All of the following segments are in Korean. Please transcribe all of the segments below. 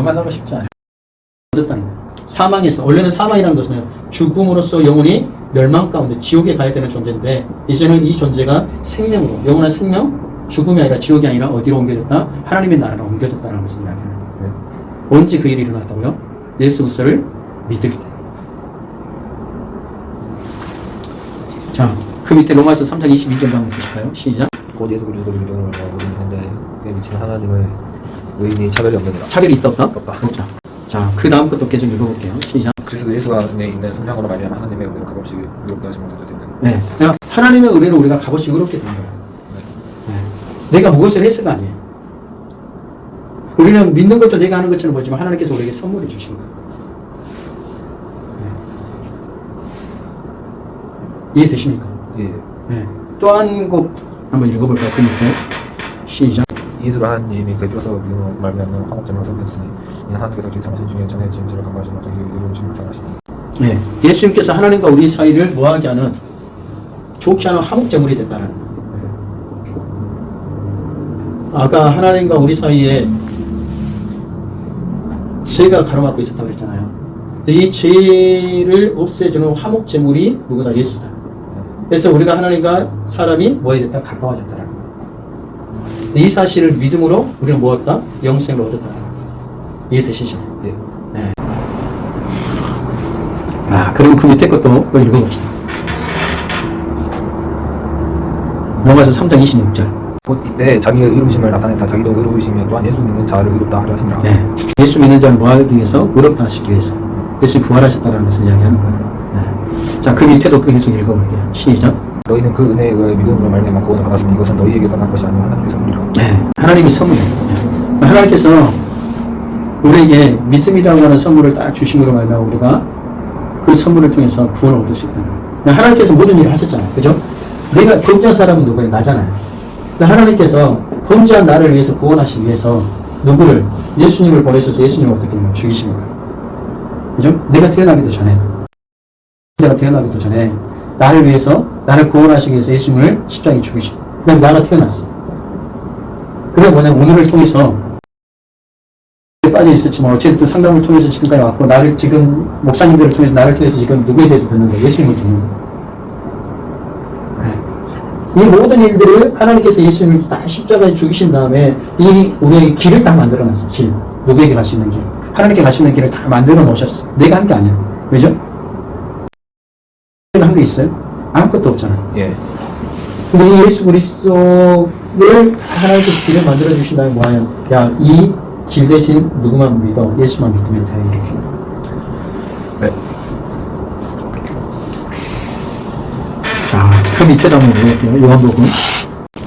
만나고 싶지 않아요. 얻었다는. 사망에서 원래는 사망이라는 것은 죽음으로써 영혼이 멸망 가운데 지옥에 가야 되는 존재인데 이제는 이 존재가 생명으로 영원한 생명 죽음이 아니라 지옥이 아니라 어디로 옮겨졌다? 하나님의 나라로 옮겨졌다는 것을 이야기하는 거예요. 언제 그 일이 일어났다고요? 예수 그리스도를 믿을 때. 자, 그 밑에 로마서 3장 22절 한번 보실까요? 시작. 곧 예수 그리스도를 믿음으로 그에 미친 하나님의 의인이 차별이 없느니라. 차별이 있다 없다? 없다. 없다. 자, 그 다음 것도 계속 읽어볼게요. 시작. 그래서 그 예수 안에 있는 성장으로 말미암아 하나님의 은혜로 값없이 의롭다 하심을 되는 네. 그러니까 하나님의 은혜로 우리가 값없이 의롭게 된 거예요. 네. 내가 무엇을 했어가 아니에요. 우리는 믿는 것도 내가 하는 것처럼 보지만 하나님께서 우리에게 선물을 주신 거예요. 네. 이해되십니까? 예. 네. 또한 곡 한번 읽어볼까요? 그 밑에. 시작. 예수로 하나님이 그리스도 믿음으로 말미암아 화목점을 섬겼으니 이는 하나님께서 우리 삼신 중에 전해진 죄를 간과하신 어떤 이루신 못하시니 네. 예수님께서 하나님과 우리 사이를 뭐하게 하는 좋게 하는 화목제물이 됐다는 거예요. 아까 하나님과 우리 사이에 죄가 가로막고 있었다고 그랬잖아요. 이 죄를 없애주는 화목제물이 누구다? 예수다. 그래서 우리가 하나님과 사람이 뭐에 됐다? 가까워졌다라는 거예요. 이 사실을 믿음으로 우리는 무엇다? 영생을 얻었다. 이해되시죠? 예. 네. 아, 그럼 그 밑에 것도 또 읽어봅시다. 로마서 3장 26절. 곧 이때 자기의 의로우심을 나타내사 자기도 의로우시며 또한 예수 믿는 자를 의롭다 하려 하시니라 네. 예수 믿는 자를 뭐 하기 위해서? 의롭다 하시기 위해서. 예수님 부활하셨다는 것을 이야기하는 거예요. 네. 자, 그 밑에도 그 계속 읽어볼게요. 시작. 너희는 그 은혜에 의하여 믿음으로 말미암아 구원을 받았으니 이것은 너희에게서 난 것이 아니라 하나님의 선물이라 네. 하나님이 선물이에요. 네. 하나님께서 우리에게 믿음이라고 하는 선물을 딱 주심으로 말미암아 우리가 그 선물을 통해서 구원을 얻을 수 있다는 거예요. 하나님께서 모든 일을 하셨잖아요. 그죠? 내가 범죄한 사람은 누구예요? 나잖아요. 근데 하나님께서 범죄한 나를 위해서 구원하시기 위해서 누구를? 예수님을 보내셔서 예수님을 어떻게 죽이신 거예요. 그죠? 내가 태어나기도 전에 내가 태어나기도 전에 나를 위해서 나를 구원하시기 위해서 예수님을 십자가에 죽이신 그냥 나가 태어났어. 그게 뭐냐면 오늘을 통해서 빠져 있었지만 어쨌든 상담을 통해서 지금까지 왔고 나를 지금 목사님들을 통해서 나를 통해서 지금 누구에 대해서 듣는 거예요? 예수님을 듣는. 네. 이 모든 일들을 하나님께서 예수님을 다 십자가에 죽이신 다음에 이 우리의 길을 다 만들어 놨어. 길. 누구에게 갈 수 있는 길. 하나님께 갈 수 있는 길을 다 만들어 놓으셨어. 내가 한 게 아니야. 왜죠? 한 게 있어요? 아무것도 없잖아요. 예. 근데 이 예수 그리스도를 하나님께서 길을 만들어 주신다면 뭐예요? 야, 이 길 대신 누구만 믿어? 예수만 믿으면 돼. 네. 자, 그 밑에다 한번 읽을게요. 요한복음.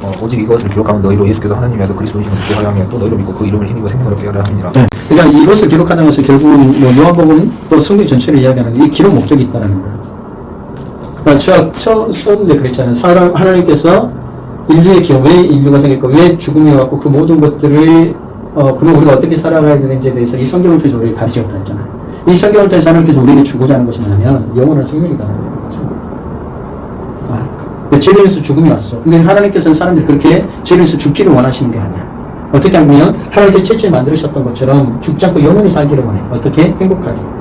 어, 오직 이것을 기록하면 너희로 예수께서 그리스도이심을 믿게 하려 하며 또 너희로 믿고 그 이름을 힘입어 생명을 하려 함이니라 네. 그러니까 이것을 기록하는 것은 결국은 뭐 요한복음 또 성경 전체를 이야기하는 이 기록 목적이 있다는 거예요. 제가 처, 처음 때 그랬잖아요. 사람, 하나님께서 인류의 기억, 왜 인류가 생겼고, 왜 죽음이 왔고, 그 모든 것들을, 어, 그러면 우리가 어떻게 살아가야 되는지에 대해서 이 성경을 통해서 우리를 가르치셨다 했잖아요. 이 성경을 통해서 하나님께서 우리에게 주고자 하는 것이 뭐냐면, 영원한 생명이다는 거예요. 아, 죄로 인해서 죽음이 왔어. 근데 하나님께서는 사람들이 그렇게 죄로 인해서 죽기를 원하시는 게 아니야. 어떻게 하면 하나님께서 최초에 만드셨던 것처럼 죽지 않고 영원히 살기를 원해. 어떻게? 행복하게.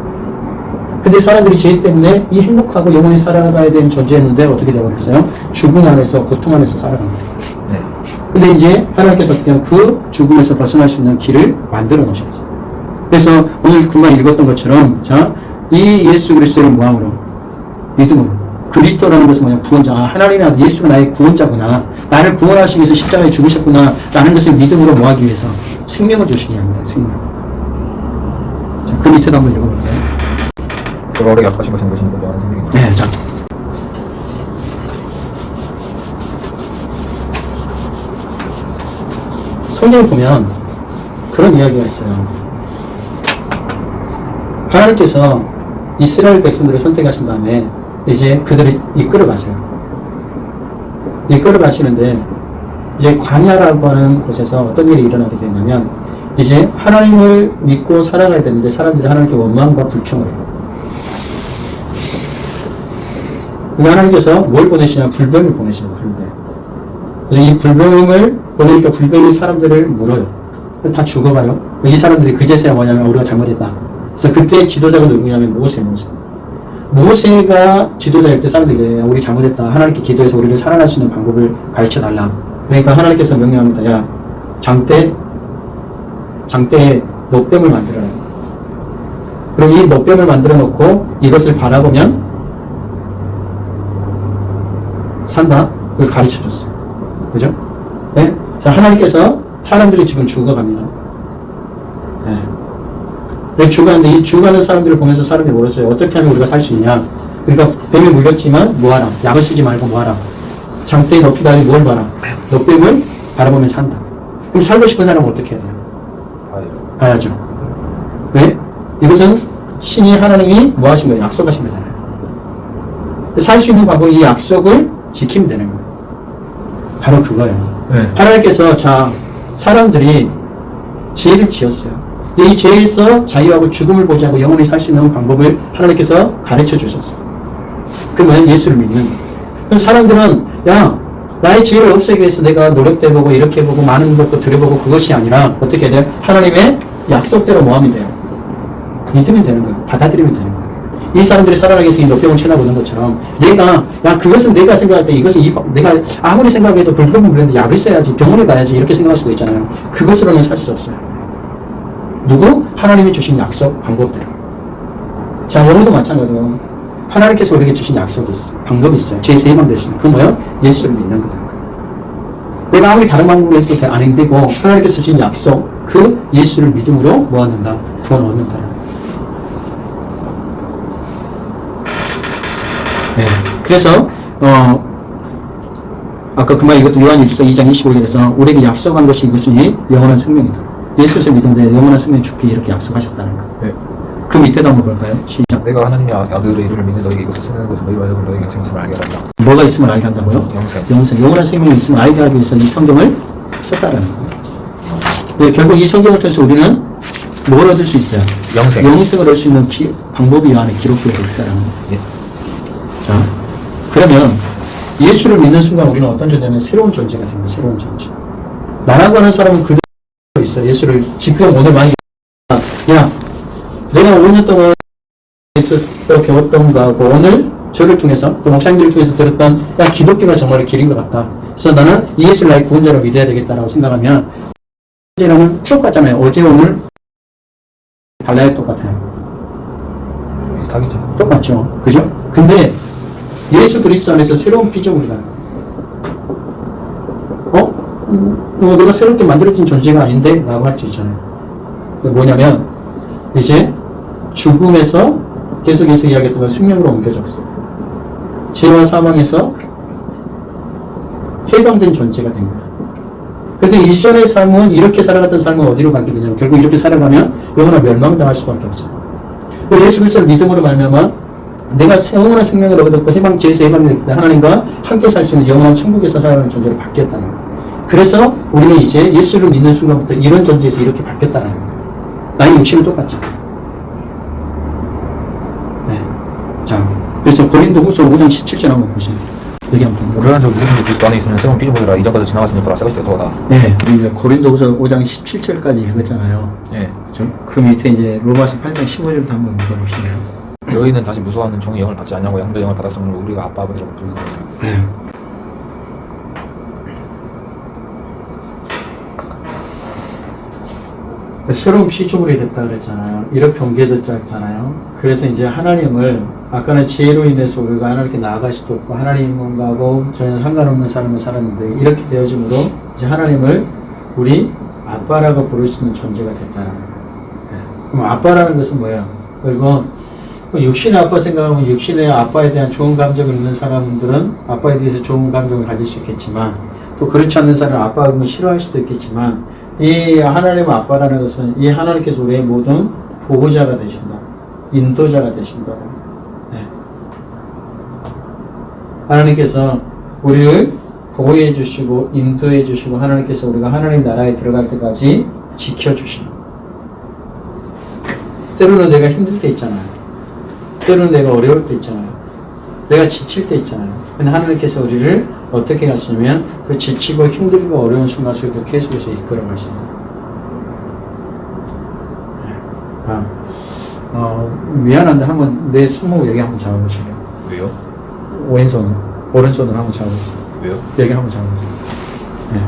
근데 사람들이 죄 때문에 이 행복하고 영원히 살아가야 되는 존재였는데 어떻게 되어버렸어요? 죽음 안에서 고통 안에서 거예요. 네. 근데 이제 하나님께서 어떻게 하면 그 죽음에서 벗어날 수 있는 길을 만들어 놓으셨죠. 그래서 오늘 금방 읽었던 것처럼 자, 이 예수 그리스도를 뭐함으로? 믿음으로. 그리스도라는 것은 뭐냐? 구원자. 아, 하나님이 아들 예수가 나의 구원자구나. 나를 구원하시기 위해서 십자가에 죽으셨구나. 라는 것을 믿음으로 뭐하기 위해서? 생명을 주시기 위함이다. 생명. 자, 그 밑에도 한번 읽어볼까요? 우리에게 약속하신 것은 것이니 곧 영원한 생명이니라 네, 자. 성경을 보면 그런 이야기가 있어요. 하나님께서 이스라엘 백성들을 선택하신 다음에 이제 그들을 이끌어 가세요. 이끌어 가시는데 이제 광야라고 하는 곳에서 어떤 일이 일어나게 되냐면 이제 하나님을 믿고 살아가야 되는데 사람들이 하나님께 원망과 불평을 해요. 근데 하나님께서 뭘 보내시냐? 불뱀을 보내시는 불뱀. 그래서 이 불뱀을 보내니까 불뱀이 사람들을 물어요. 다 죽어가요. 이 사람들이 그제서야 뭐냐면 우리가 잘못했다. 그래서 그때 지도자가 누구냐면 모세, 모세. 모세가 지도자일 때 사람들이 우리 잘못했다. 하나님께 기도해서 우리를 살아날 수 있는 방법을 가르쳐 달라. 그러니까 하나님께서 명령합니다. 야, 장대, 장대에 노뱀을 만들어라. 그럼 이 노뱀을 만들어 놓고 이것을 바라보면 산다. 그걸 가르쳐 줬어요. 그죠? 네? 자, 하나님께서 사람들이 지금 죽어갑니다. 네. 왜 죽어가는데 이 죽어가는 사람들을 보면서 사람들이 물었어요. 어떻게 하면 우리가 살 수 있냐? 그러니까 뱀이 물렸지만 뭐하라? 약을 쓰지 말고 뭐하라? 장대에 하니 뭘 봐라? 노뱀을 바라보면 산다. 그럼 살고 싶은 사람은 어떻게 해야 돼요? 봐야죠. 왜? 이것은 신이 하나님이 뭐 하신 거예요? 약속하신 거잖아요. 살 수 있는 방법이 이 약속을 지키면 되는 거예요. 바로 그거예요. 네. 하나님께서 자 사람들이 죄를 지었어요. 이 죄에서 자유하고 죽음을 보지 않고 영원히 살 수 있는 방법을 하나님께서 가르쳐 주셨어요. 그러면 예수를 믿는 거예요. 그럼 사람들은 야 나의 죄를 없애기 위해서 내가 노력도 해보고 이렇게 해보고 많은 것도 들여보고 그것이 아니라 어떻게 해야 돼요? 하나님의 약속대로 뭐하면 돼요? 믿으면 되는 거예요. 받아들이면 되는 거예요. 이 사람들이 살아나기 위해서 이 녹병을 쳐다보는 것처럼 내가 야 그것은 내가 생각할 때 이것은 이, 내가 아무리 생각해도 불평을 물렸는데 약을 써야지 병원에 가야지 이렇게 생각할 수도 있잖아요. 그것으로는 살 수 없어요. 누구? 하나님이 주신 약속 방법대로. 자 여러분도 마찬가지로 하나님께서 우리에게 주신 약속이 있어. 방법이 있어요. 있는. 그 뭐요? 예수를 믿는 거다. 내가 아무리 다른 방법을 했을 때안 되고 하나님께서 주신 약속 그 예수를 믿음으로 모아낸다. 구원 얻는다. 네. 그래서 어 아까 그말 이것도 요한일서 2장 25절에서 우리에게 약속한 것이 이것이 영원한 생명이다. 예수를 믿는데 영원한 생명 주기 이렇게 약속하셨다는 거. 네. 그 밑에도 한번 볼까요? 시작. 내가 하나님의 아들의 이름을 믿는 너에게 이것을 쓰는 것은 너희와 여러분 너에게 생심을 알게 하라. 뭐가 있으면 알게 한다고요? 영생. 영생. 영원한 생명이 있으면 알게 하기 위해서 이 성경을 썼다라는 거예요. 네, 결국 이 성경을 통해서 우리는 뭘 얻을 수 있어요? 영생. 영생을 얻을 수 있는 기- 방법이 이 안에 기록되어 있다라는 거예요. 예. 자, 그러면 예수를 믿는 순간 우리는 어떤 존재냐면 새로운 존재가 됩니다. 새로운 존재. 나라고 하는 사람은 그대로 있어. 예수를 지금 오늘 많이 야, 내가 5년 동안 있었어 배웠던 거하고 오늘 저를 통해서 또 목사님들을 통해서 들었던 야 기독교가 정말 길인 것 같다. 그래서 나는 이 예수를 나의 구원자로 믿어야 되겠다라고 생각하면 어제랑은 똑같잖아요. 어제 오늘 달라요 똑같아요. 비슷하겠죠. 똑같죠. 그죠? 근데 예수 그리스도 안에서 새로운 피조물이다. 어? 음, 뭐 내가 새롭게 만들어진 존재가 아닌데? 라고 할 수 있잖아요. 그 뭐냐면 이제 죽음에서 계속해서 이야기했던 걸 생명으로 옮겨졌어. 죄와 사망에서 해방된 존재가 된 거야. 근데 이전의 삶은 이렇게 살아갔던 삶은 어디로 가게 되냐면 결국 이렇게 살아가면 영원한 멸망당할 수밖에 없어. 그 예수 그리스도를 믿음으로 말미암아 내가 영원한 생명을 얻었고 해방 죄에서 해방됐기 때문에 하나님과 함께 살 수 있는 영원한 천국에서 살아가는 존재로 바뀌었다는 거예요. 그래서 우리는 이제 예수를 믿는 순간부터 이런 존재에서 이렇게 바뀌었다는 거예요. 나의 육신은 똑같지. 네. 자, 그래서 고린도 후서 5장 17절 한번 보세요. 여기 한번 보세요. 우리는 저 우리 그리스도 안에 있으면 새로운 피조물이라 이전까지 지나갔으니 보라 새것이 되더다. 네, 우리 이제 고린도후서 5장 17절까지 읽었잖아요. 예. 그죠? 그 밑에 이제 로마서 8장 15절도 한번 읽어보시면 너희는 다시 무서워하는 종의 영을 받지 않냐고 양자 영을 받았으므로 우리가 아빠 아버지라고 부르는 거예요. 새로운 피조물이 됐다 그랬잖아요. 이렇게 옮겨졌다 했잖아요. 그래서 이제 하나님을 아까는 죄로 인해서 우리가 하나님께 나아갈 수도 없고 하나님하고 전혀 상관없는 삶을 살았는데 이렇게 되어짐으로 이제 하나님을 우리 아빠라고 부를 수 있는 존재가 됐다는 거예요. 네. 그럼 아빠라는 것은 뭐예요? 그리고 그 육신의 아빠 생각하면 육신의 아빠에 대한 좋은 감정을 있는 사람들은 아빠에 대해서 좋은 감정을 가질 수 있겠지만 또 그렇지 않는 사람은 아빠를 싫어할 수도 있겠지만 이 하나님의 아빠라는 것은 이 하나님께서 우리의 모든 보호자가 되신다. 인도자가 되신다. 네. 하나님께서 우리를 보호해 주시고 인도해 주시고 하나님께서 우리가 하나님 나라에 들어갈 때까지 지켜 주신다. 때로는 내가 힘들 때 있잖아요. 때로는 내가 어려울 때 있잖아요. 내가 지칠 때 있잖아요. 근데 하나님께서 우리를 어떻게 하시냐면 그 지치고 힘들고 어려운 순간 속에도 계속해서 이끌어 가신다. 아, 어, 미안한데 한번 내 손목 여기 한번 잡아보실래요? 왜요? 왼손, 오른손으로 한번 잡아보세요. 왜요? 여기 한번 잡아보세요. 네.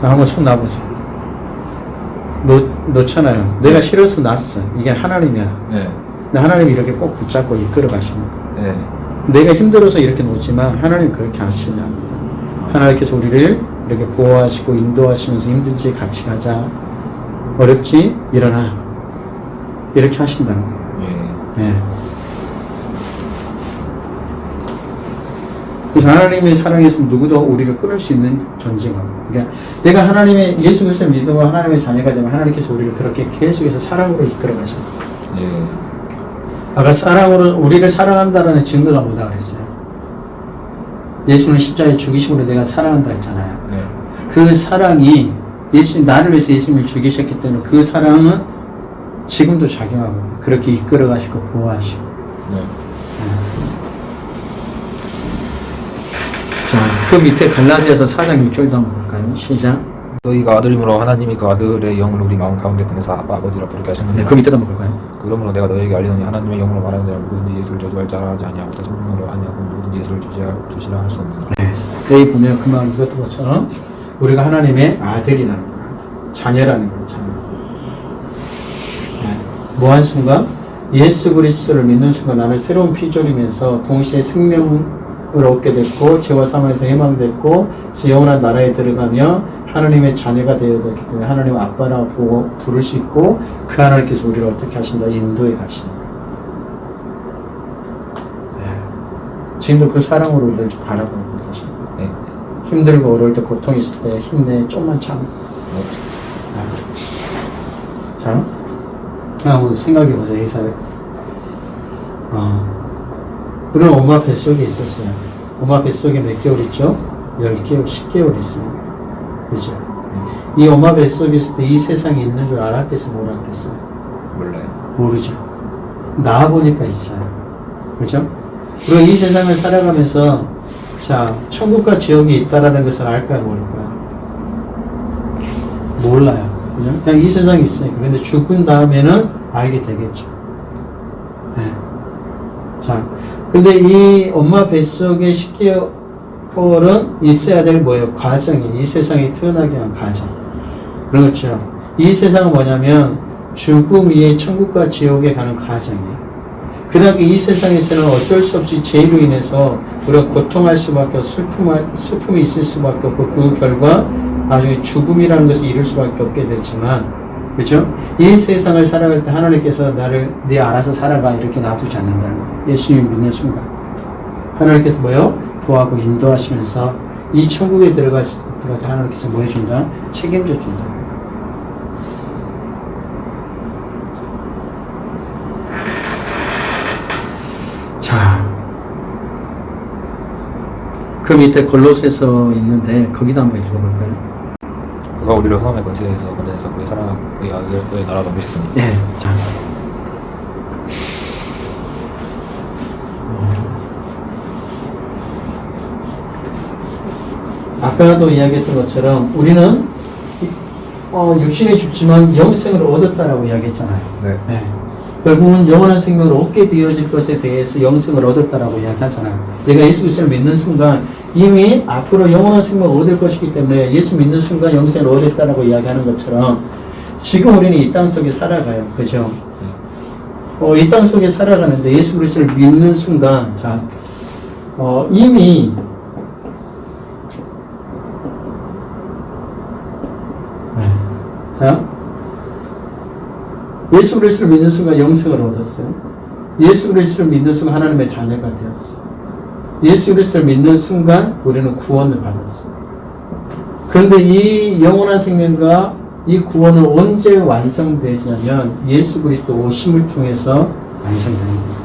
자, 한번 손 놔보세요. 놓, 놓잖아요. 내가 싫어서 놨어. 이게 하나님이야. 네. 하나님이 이렇게 꼭 붙잡고 이끌어 거예요. 네. 내가 힘들어서 이렇게 놓지만 하나님 그렇게 하시지 않는다. 하나님께서 우리를 이렇게 보호하시고 인도하시면서 힘든지 같이 가자. 어렵지? 일어나. 이렇게 하신다는 거예요. 예. 네. 그래서 하나님의 사랑에서 누구도 우리를 끊을 수 있는 존재가. 그러니까 내가 하나님의 예수 그리스도 믿음으로 하나님의 자녀가 되면 하나님께서 우리를 그렇게 계속해서 사랑으로 이끌어 가셔요. 예. 아까 사랑으로 우리를 사랑한다라는 증거가 뭐다 그랬어요? 예수는 십자가에 죽이심으로 내가 사랑한다 했잖아요. 네. 그 사랑이 예수 나를 위해서 예수님을 죽이셨기 때문에 그 사랑은 지금도 작용하고 그렇게 이끌어 가시고 보호하시고 네. 자, 그 밑에 갈라디아서 4장 6절도 한번 볼까요? 시작. 너희가 아들이므로 하나님이 그 아들의 영을 우리 마음 가운데 보내서 아빠 아버지라 부르게 하셨느니라. 네, 그 밑에도 한번 볼까요? 그러므로 내가 너에게 알리노니 하나님의 영으로 말하는 자는 누구든지 예수를 저주할 자라 하지 아니하고 또 성령으로 아니하고 누구든지 예수를 주시라, 주시라 할 수 없느니라. 네. 여기 보면 그만 이것도 것처럼 우리가 하나님의 아들이라는 거, 자녀라는 거, 자녀. 네. 뭐한 순간 예수 그리스도를 믿는 순간 나는 새로운 피조림에서 동시에 생명을 얻게 됐고 죄와 사망에서 그래서 영원한 나라에 들어가며 하나님의 자녀가 되어야 되기 때문에 하나님 아빠라고 보고 부를 수 있고 그 하나님께서 우리를 어떻게 하신다 인도에 가신다. 네. 지금도 그 사랑으로 우리를 바라보고 계십니다. 네. 힘들고 어려울 때 고통 있을 때 힘내 좀만 참. 네. 자, 한번 생각해 보세요 이 사회. 어, 우리는 엄마 뱃속에 있었어요. 엄마 뱃속에 몇 개월 있죠? 10개월, 10개월 있어요. 그죠? 이 엄마 뱃속에 있을 때이 세상에 있는 줄 알았겠어, 못 알았겠어요? 몰라요. 모르죠. 나와보니까 있어요. 그죠? 그리고 이 세상을 살아가면서, 자, 천국과 지옥이 있다라는 것을 알까요, 모를까요? 몰라요. 그죠? 그냥 이 세상에 있으니까. 근데 죽은 다음에는 알게 되겠죠. 네. 자, 근데 이 엄마 뱃속에 10개월 은 있어야 될 뭐예요? 과정이. 이 세상에 태어나게 한 과정. 그렇죠. 이 세상은 뭐냐면 죽음 위에 천국과 지옥에 가는 과정이에요. 그러나 이 세상에서는 어쩔 수 없이 죄로 인해서 우리가 고통할 수밖에 없고 슬픔, 슬픔이 있을 수밖에 없고 그 결과 나중에 죽음이라는 것을 이룰 수밖에 없게 되지만 그죠? 이 세상을 살아갈 때 하나님께서 나를 네 알아서 살아가 이렇게 놔두지 않는다는 거예요. 예수님 믿는 순간 하나님께서 뭐요? 도하고 인도하시면서 이 천국에 들어갈 수 있도록 하나님께서 뭐 해준다? 책임져 준다. 자, 그 밑에 골로새서 있는데 거기도 한번 읽어볼까요? 그가 우리를 흑암의 권세에서 건져내서 그의 사랑 그의 아들 그의 나라로 옮기셨습니다. 네, 자. 아까도 이야기했던 것처럼 우리는 어, 육신에 죽지만 영생을 얻었다라고 이야기했잖아요. 네. 네. 결국은 영원한 생명을 얻게 되어질 것에 대해서 영생을 얻었다라고 이야기하잖아요. 내가 예수 그리스도를 믿는 순간 이미 앞으로 영원한 생명을 얻을 것이기 때문에 예수 믿는 순간 영생을 얻었다라고 이야기하는 것처럼 지금 우리는 이 땅 속에 살아가요. 그죠? 어, 이 땅 속에 살아가는데 예수 그리스도를 믿는 순간 자, 어, 이미 자, 예수 그리스도를 믿는 순간 영생을 얻었어요. 예수 그리스도를 믿는 순간 하나님의 자녀가 되었어요. 예수 그리스도를 믿는 순간 우리는 구원을 받았어요. 그런데 이 영원한 생명과 이 구원은 언제 완성되냐면 예수 그리스도 오심을 통해서 완성됩니다.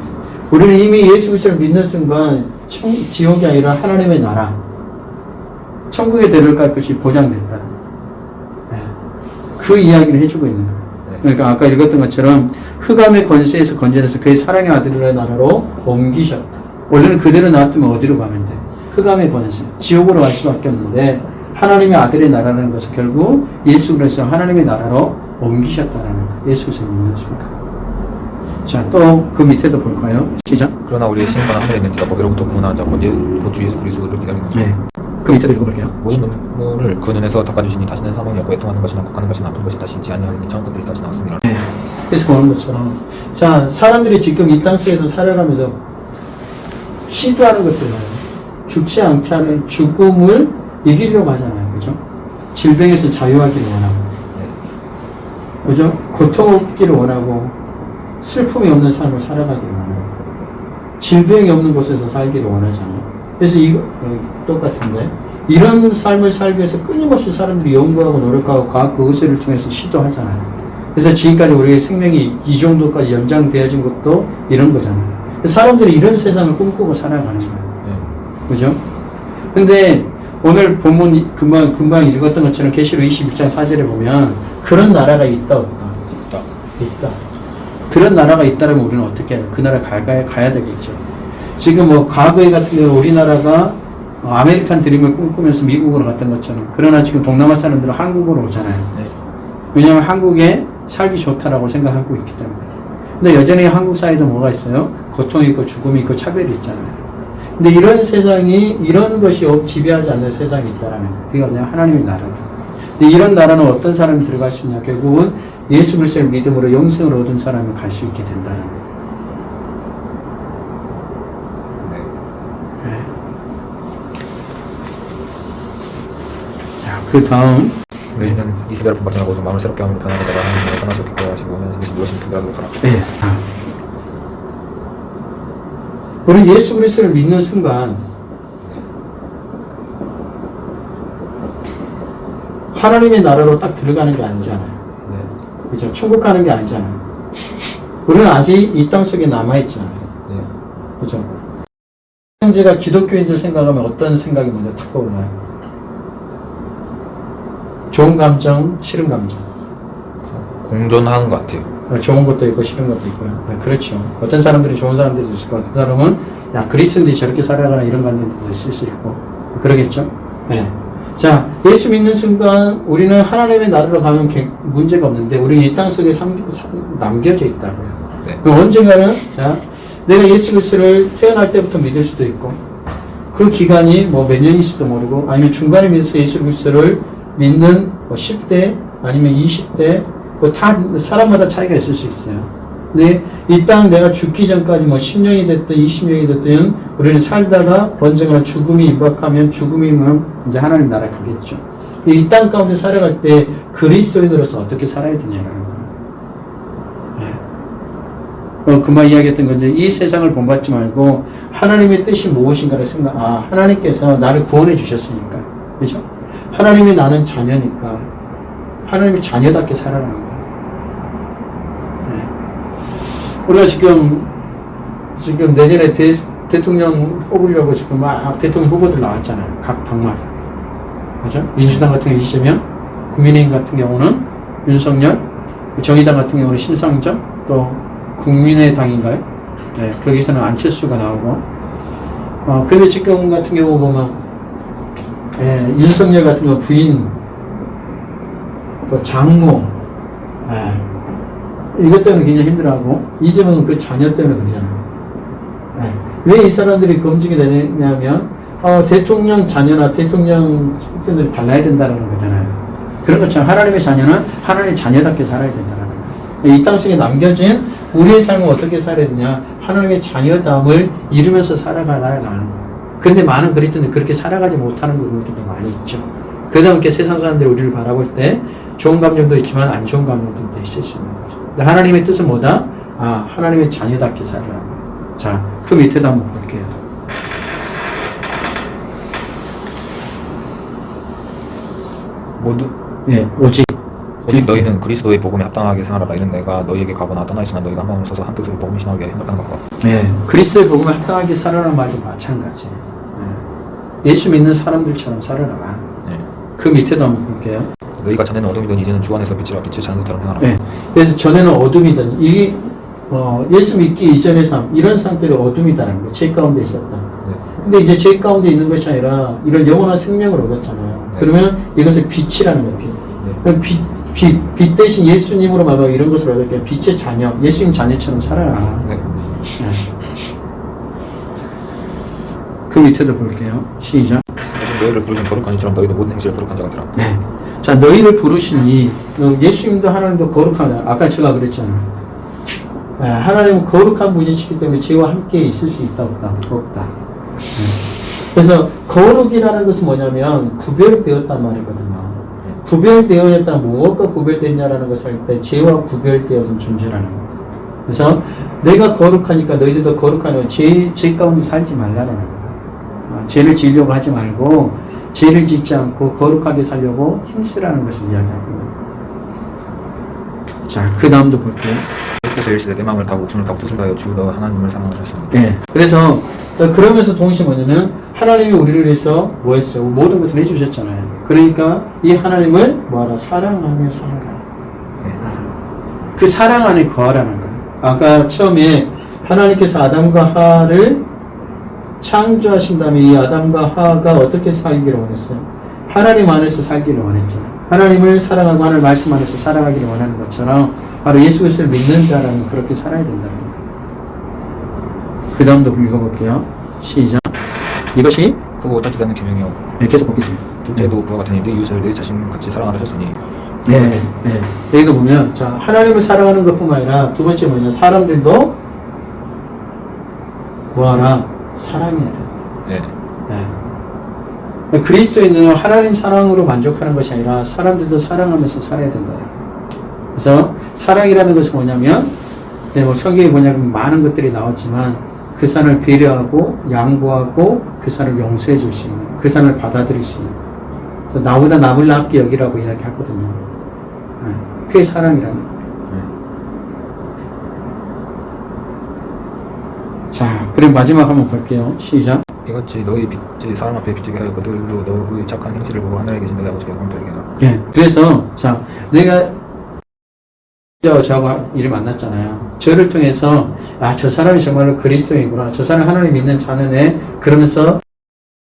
우리는 이미 예수 그리스도를 믿는 순간 천, 지옥이 아니라 하나님의 나라, 천국에 들어갈 것이 보장됐다. 네. 그 이야기를 해주고 있는 거예요. 네. 그러니까 아까 읽었던 것처럼 흑암의 권세에서 건져내서 그의 사랑의 아들의 나라로 옮기셨다. 원래는 그대로 놔두면 어디로 가면 돼? 흑암의 권세, 지옥으로 갈 수밖에 없는데 하나님의 아들의 나라라는 것은 결국 예수 그리스도 하나님의 나라로 옮기셨다라는 거. 예수 그리스도를 믿는 순간. 자, 또 그 밑에도 볼까요? 시작. 그러나 우리의 신분은 하늘에 있는 자가 거기로부터 구원한 자, 곧 예- 곧주 예수 그리스도를 기다리는 자. 네. 그 밑에도 읽어볼게요. 모든 눈물을 그 눈에서 닦아주시니 다시는 사망이 없고 애통하는 것이나 곡하는 것이나 아픈 것이 다시 있지 아니하리니 처음 것들이 다시 나왔습니다. 그래서 보는 것처럼 자 사람들이 지금 이 땅 속에서 살아가면서 시도하는 것들은 죽지 않게 하는 죽음을 이기려고 하잖아요. 그죠? 질병에서 자유하기를 원하고. 그죠? 고통 없기를 원하고 슬픔이 없는 삶을 살아가기를 원하고. 질병이 없는 곳에서 살기를 원하잖아요 그래서 이거 어, 똑같은데 이런 삶을 살기 위해서 끊임없이 사람들이 연구하고 노력하고 과학 그 의술을 통해서 시도하잖아요 그래서 지금까지 우리의 생명이 이 정도까지 연장되어진 것도 이런 거잖아요. 사람들이 이런 세상을 꿈꾸고 살아가는 거예요. 네. 그죠? 근데 오늘 본문 이- 금방, 금방 읽었던 것처럼 계시록 21장 4절에 보면 그런 나라가 있다, 없다? 있다. 있다. 그런 나라가 있다면 우리는 어떻게 해야 돼? 그 나라 가야, 가야 되겠죠. 지금 뭐 과거에 같은 경우 우리나라가 어, 아메리칸 드림을 꿈꾸면서 미국으로 갔던 것처럼 그러나 지금 동남아 사람들은 한국으로 오잖아요. 네. 왜냐하면 한국에 살기 좋다라고 생각하고 있기 때문에. 근데 여전히 한국 사회도 뭐가 있어요? 고통이 있고 죽음이 있고 차별이 있잖아요. 근데 이런 세상이, 이런 것이 없- 지배하지 않는 세상이 있다라는 거예요. 그게 뭐냐? 하나님의 나라다. 근데 이런 나라는 어떤 사람이 들어갈 수 있냐? 결국은 예수 그리스도를 믿음으로 영생을 얻은 사람이 갈 수 있게 된다는 거예요. 네. 자, 그 다음. 너희는 이 세대를 본받지 말고 마음을 새롭게 하므로 변화되다가 하나님을 수 없게 하시고 현실에서 무엇인지 분별하도록 하라. 네. 자. 우리 예수 그리스도를 믿는 순간 하나님의 나라로 딱 들어가는 게 아니잖아요. 네. 그죠? 천국 가는 게 아니잖아요. 우리는 아직 이 땅 속에 남아있잖아요. 네. 그죠? 형제가 기독교인들 생각하면 어떤 생각이 먼저 탁 떠올라요? 좋은 감정, 싫은 감정. 공존하는 것 같아요. 어, 좋은 것도 있고 싫은 것도 있고요. 네, 그렇죠. 어떤 사람들이 좋은 사람들도 있을 거고, 어떤 사람은 야 그리스도인들이 저렇게 살아가는 이런 관점도 있을 수 있고 그러겠죠. 네. 자, 예수 믿는 순간 우리는 하나님의 나라로 가면 개- 문제가 없는데 우리 이땅 속에 삼- 삼- 남겨져 있다고요. 네. 언젠가는 자 내가 예수 그리스도를 태어날 때부터 믿을 수도 있고 그 기간이 뭐 몇 년일지도 모르고 아니면 중간에 믿어서 예수 그리스도를 믿는 뭐 10대 아니면 20대 뭐다 사람마다 차이가 있을 수 있어요. 근데 이 땅 내가 죽기 전까지 뭐 10년이 됐든 20년이 됐든 우리는 살다가 언젠가 죽음이 임박하면 죽음이면 이제 하나님 나라 가겠죠. 이 땅 가운데 살아갈 때 그리스도인으로서 어떻게 살아야 되냐는 거예요. 어, 그만 이야기했던 건데 이 세상을 본받지 말고 하나님의 뜻이 무엇인가를 생각. 아 하나님께서 나를 구원해 주셨으니까, 그죠? 하나님이 나는 자녀니까 하나님의 자녀답게 살아가는 거예요. 네. 우리가 지금 지금 내년에 대, 대통령 뽑으려고 지금 막 대통령 후보들 나왔잖아요. 각 당마다. 그죠? 민주당 같은 경우 이재명, 국민의힘 같은 경우는 윤석열, 정의당 같은 경우는 심상정, 또 국민의당인가요? 네, 거기서는 안철수가 나오고. 어, 근데 지금 같은 경우 보면, 예, 윤석열 같은 경우 부인, 또 장모, 예, 이것 때문에 굉장히 힘들어하고, 이재명은 그 자녀 때문에 그러잖아요. 예, 왜이 사람들이 검증이 되냐면, 어, 대통령 자녀나 대통령 측근들이 달라야 된다는 거잖아요. 그런 것처럼 하나님의 자녀는 하나님의 자녀답게 살아야 된다는 거예요. 이 땅 속에 남겨진 우리의 삶을 어떻게 살아야 되냐? 하나님의 자녀담을 이루면서 살아가라는 거예요. 근데 많은 그리스도인들이 그렇게 살아가지 못하는 부분들도 많이 있죠. 그러다 보니까 세상 사람들이 우리를 바라볼 때 좋은 감정도 있지만 안 좋은 감정도 있을 수 있는 거죠. 근데 하나님의 뜻은 뭐다? 아, 하나님의 자녀답게 살아라. 자, 그 밑에도 한번 볼게요. 모두 예, 오직. 오직 너희는 그리스도의 복음에 합당하게 생활하라 이는 내가 너희에게 가거나 떠나 있으나 너희가 한 마음을 써서 한 뜻으로 복음이 신하게 행복하는 것과 예, 그리스도의 복음에 합당하게 살아라는 말도 마찬가지. 예. 예수 믿는 사람들처럼 살아라. 네. 그 밑에도 한번 볼게요. 너희가 전에는 어둠이던 이제는 주 안에서 빛이라 빛의 자녀들처럼 행하라 네. 그래서 전에는 어둠이던 이 어, 예수 믿기 이전의 삶 이런 상태를 어둠이다라는 거예요. 죄 가운데 있었다. 네. 근데 이제 죄 가운데 있는 것이 아니라 이런 영원한 생명을 얻었잖아요. 네. 그러면 이것을 빛이라는 거예요. 빛. 네. 그럼 빛 빛, 빛 대신 예수님으로 말하면 이런 것을 얻을게 빛의 자녀, 예수님 자녀처럼 살아라. 네. 네. 그 밑에도 볼게요. 시작. 너희를 부르신 거룩한 이처럼 너희도 모든 행실을 거룩한 자가 되라. 네. 자, 너희를 부르시니 어, 예수님도 하나님도 거룩하다. 아까 제가 그랬잖아요. 네, 하나님은 거룩한 분이시기 때문에 죄와 함께 있을 수 있다 없다 없다. 네. 그래서 거룩이라는 것은 뭐냐면 구별되었단 말이거든요. 구별되어졌다 무엇과 구별됐냐라는 것을 할 때 죄와 구별되어진 존재라는 거예요. 그래서 내가 거룩하니까 너희들도 거룩하냐 죄, 죄 가운데 살지 말라는 거예요. 어, 죄를 지으려고 하지 말고 죄를 짓지 않고 거룩하게 살려고 힘쓰라는 것을 이야기합니다. 자, 그 다음도 볼게요. 내 마음을 다하고 목숨을 다하고 뜻을 다하여 주 너 하나님을 사랑하셨습니다. 네. 그래서 그러면서 동시에 뭐냐면 하나님이 우리를 위해서 뭐 했어요? 모든 것을 해주셨잖아요. 그러니까 이 하나님을 뭐하라? 사랑하며 살아라. 네. 그 사랑 안에 거하라는 거예요. 아까 처음에 하나님께서 아담과 하와를 창조하신 다음에 이 아담과 하와가 어떻게 살기를 원했어요? 하나님 안에서 살기를 원했잖아요. 하나님을 사랑하고 하나님 말씀 안에서 살아가기를 원하는 것처럼 바로 예수 그리스도를 믿는 자라는 그렇게 살아야 된다는 거예요. 그 다음도 읽어볼게요. 시작. 이것이 크고 짧지 않는 계명이요. 네, 계속 보겠습니다. 둘째도 그와 네 이웃을 내 자신 같이 사랑하셨으니 네, 네. 여기도 보면, 자, 하나님을 사랑하는 것 뿐만 아니라, 두 번째 뭐냐, 사람들도 뭐하라? 사랑해야 된다. 네. 네. 그리스도인은 하나님 사랑으로 만족하는 것이 아니라, 사람들도 사랑하면서 살아야 된다. 그래서, 사랑이라는 것은 뭐냐면, 네, 뭐, 성경에 뭐냐면, 많은 것들이 나왔지만, 그 사람을 배려하고, 양보하고, 그 사람을 용서해 줄 수 있는, 그 사람을 받아들일 수 있는. 그래서 나보다 남을 낫게 여기라고 이야기하거든요. 네. 그게 사랑이라는. 자, 그리고 마지막 한번 볼게요. 시작. 이같이 너희 빛이 사람 앞에 비치게 하여 그들로 너의 착한 행실을 보고 하늘에 계신 너희 아버지께 영광 돌리게. 예. 그래서, 자, 내가 저하고 일을 만났잖아요. 저를 통해서, 아, 저 사람이 정말로 그리스도이구나. 저 사람 하나님 믿는 자는애. 그러면서,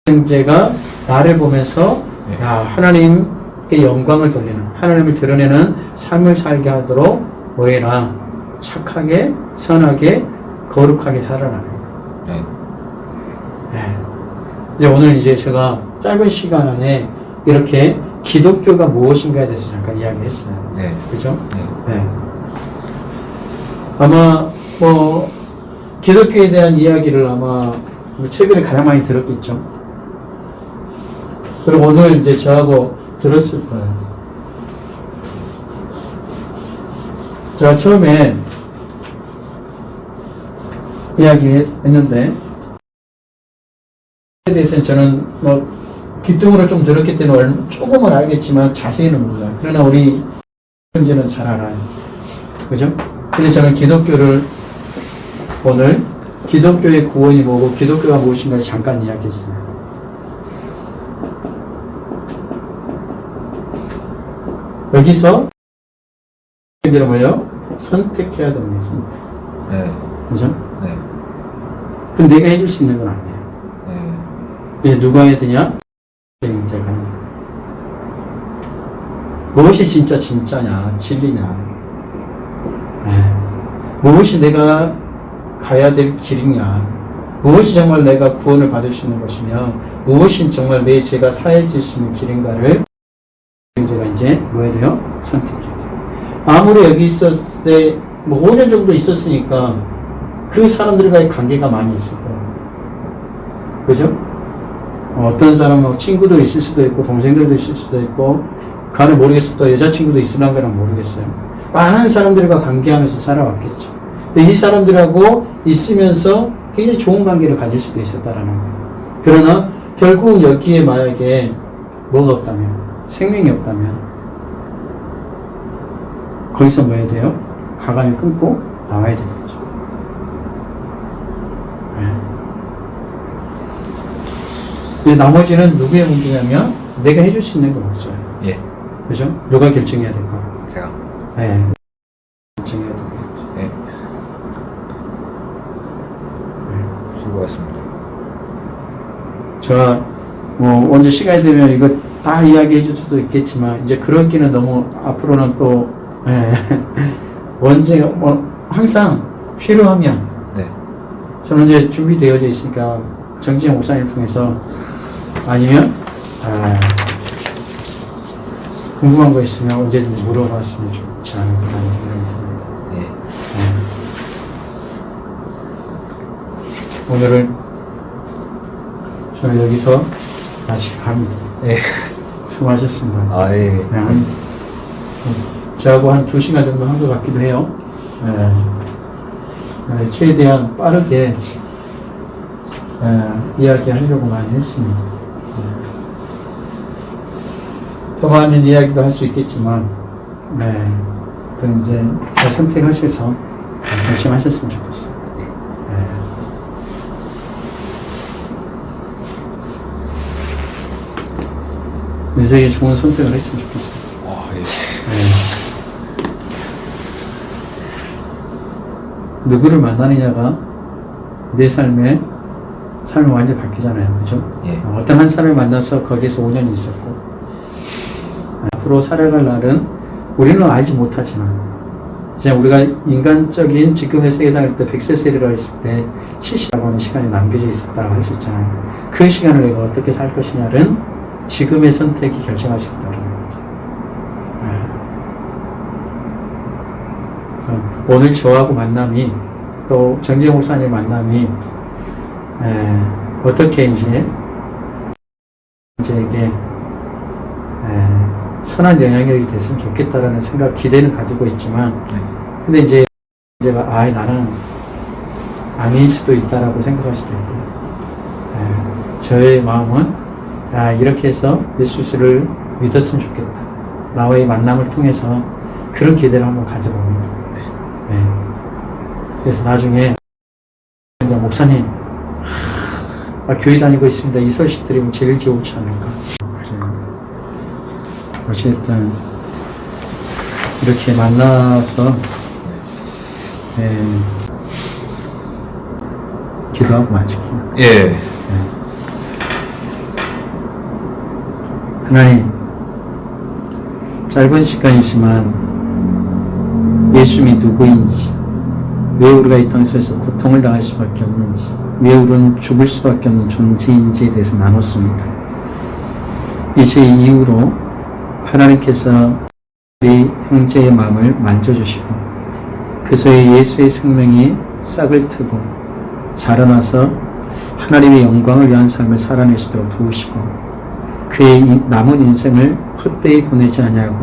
형제가 나를 보면서, 네. 야, 하나님께 영광을 돌리는, 하나님을 드러내는 삶을 살게 하도록 뭐해라. 착하게, 선하게, 거룩하게 살아라는 거. 네. 네. 이제 오늘 이제 제가 짧은 시간 안에 이렇게 기독교가 무엇인가에 대해서 잠깐 이야기했어요. 네. 그죠? 네. 네. 아마 뭐 기독교에 대한 이야기를 아마 뭐 최근에 가장 많이 들었겠죠. 그리고 오늘 이제 저하고 들었을 거예요. 제가 처음에 이야기했는데 에 대해서는 저는 뭐 귓등으로 좀 들었기 때문에 얼- 조금은 알겠지만 자세히는 몰라요. 그러나 우리 현재는 잘 알아요. 그죠? 근데 저는 기독교를 오늘 기독교의 구원이 뭐고 기독교가 무엇인가를 잠깐 이야기했어요. 여기서 뭐예요? 선택해야 됩니다. 선택. 네. 그죠? 네. 그 내가 해줄 수 있는 건 아니에요. 네. 이제 누가 해야 되냐? 문제가. 무엇이 진짜 진짜냐, 진리냐. 네. 무엇이 내가 가야 될 길이냐. 무엇이 정말 내가 구원을 받을 수 있는 것이며, 무엇이 정말 내 죄가 사해질 수 있는 길인가를 제가 이제 뭐 해야 돼요? 선택해야 돼요. 아무리 여기 있었을 때, 뭐 5년 정도 있었으니까 그 사람들과의 관계가 많이 있을 거예요. 그죠? 어, 어떤 사람은 친구도 있을 수도 있고 동생들도 있을 수도 있고 간을 모르겠어 또 여자친구도 있으란 거는 모르겠어요 많은 사람들과 관계하면서 살아왔겠죠 이 사람들하고 있으면서 굉장히 좋은 관계를 가질 수도 있었다라는 거예요 그러나 결국 여기에 만약에 뭐가 없다면 생명이 없다면 거기서 뭐 해야 돼요? 가감을 끊고 나와야 되는 거죠 네. 나머지는 누구의 문제냐면 내가 해줄 수 있는 건 없어요. 예. 그죠? 누가 결정해야 될까? 제가. 네. 결정해야 될까? 네. 수고하셨습니다. 제가 뭐 언제 시간이 되면 이거 다 이야기해 줄 수도 있겠지만 이제 그렇기는 너무 앞으로는 또 예, 언제 뭐 항상 필요하면 네. 저는 이제 준비되어져 있으니까 정진영 목사님 통해서 아니면 아, 궁금한 거 있으면 언제든지 물어봤으면 좋지 않을까 듭니다. 예. 오늘은 저는 여기서 갑니다. 예. 수고하셨습니다. 아, 예. 네, 한, 저하고 한두 시간 정도 한 것 같기도 해요. 네. 네, 최대한 빠르게 네, 이야기하려고 많이 했습니다. 네. 더 많은 이야기도 할 수 있겠지만, 네, 또 이제 잘 선택하셔서 결심하셨으면. 네. 인생에 좋은 선택을 했으면 좋겠어요. 아, 예. 네. 누구를 만나느냐가 내 삶의 삶이 완전히 바뀌잖아요. 그죠? 예. 어, 어떤 한 사람을 만나서 거기에서 5년이 있었고 앞으로 살아갈 날은 우리는 알지 못하지만 이제 우리가 인간적인 지금의 세상을 때 100세 세례를 했을 때 70이라고 하는 시간이 남겨져 있었다고 했었잖아요. 그 시간을 내가 어떻게 살 것이냐는 지금의 선택이 결정할 수 있다는 거죠. 네. 오늘 저하고 만남이 또 정기영 목사님 만남이 에, 어떻게 이제 에, 선한 영향력이 됐으면 좋겠다라는 생각 기대는 가지고 있지만 네. 근데 이제 제가 아 나는 아닐 수도 있다라고 생각할 수도 있고 에, 저의 마음은 아 이렇게 해서 예수를 믿었으면 좋겠다 나와의 만남을 통해서 그런 기대를 한번 가져봅니다 네. 그래서 나중에 목사님 아, 교회 다니고 있습니다. 이 소식 들으면 제일 좋지 않을까. 그래요. 어쨌든 이렇게 만나서 예, 기도하고 마칠게요. 예. 하나님, 짧은 시간이지만 예수님이 누구인지, 왜 우리가 이 땅에서 고통을 당할 수밖에 없는지, 왜 우리는 죽을 수밖에 없는 존재인지에 대해서 나눴습니다. 이제 이후로 하나님께서 우리 형제의 마음을 만져주시고 그 속에 예수의 생명이 싹을 트고 자라나서 하나님의 영광을 위한 삶을 살아낼 수 있도록 도우시고 그의 이 남은 인생을 헛되이 보내지 아니하고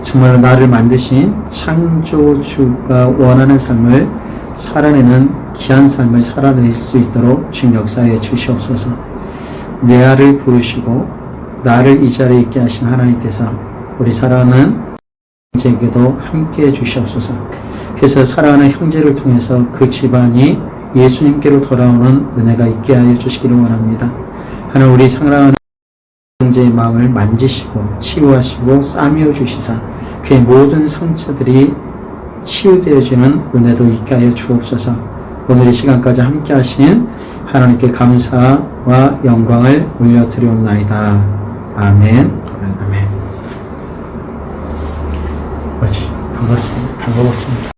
정말로 나를 만드신 창조주가 원하는 삶을 살아내는 귀한 삶을 살아낼 수 있도록 주님 역사에 주시옵소서. 내 아를 부르시고 나를 이 자리에 있게 하신 하나님께서 우리 사랑하는 형제에게도 함께 해 주시옵소서. 그래서 사랑하는 형제를 통해서 그 집안이 예수님께로 돌아오는 은혜가 있게 하여 주시기를 원합니다. 하나님 우리 사랑하는 형제의 마음을 만지시고 치유하시고 싸매어 주시사 그의 모든 상처들이 치유되어지는 은혜도 있게 하여 주옵소서. 오늘 이 시간까지 함께 하신 하나님께 감사와 영광을 올려드리옵나이다. 아멘. 아멘. 아멘. 반갑습니다. 반가웠습니다.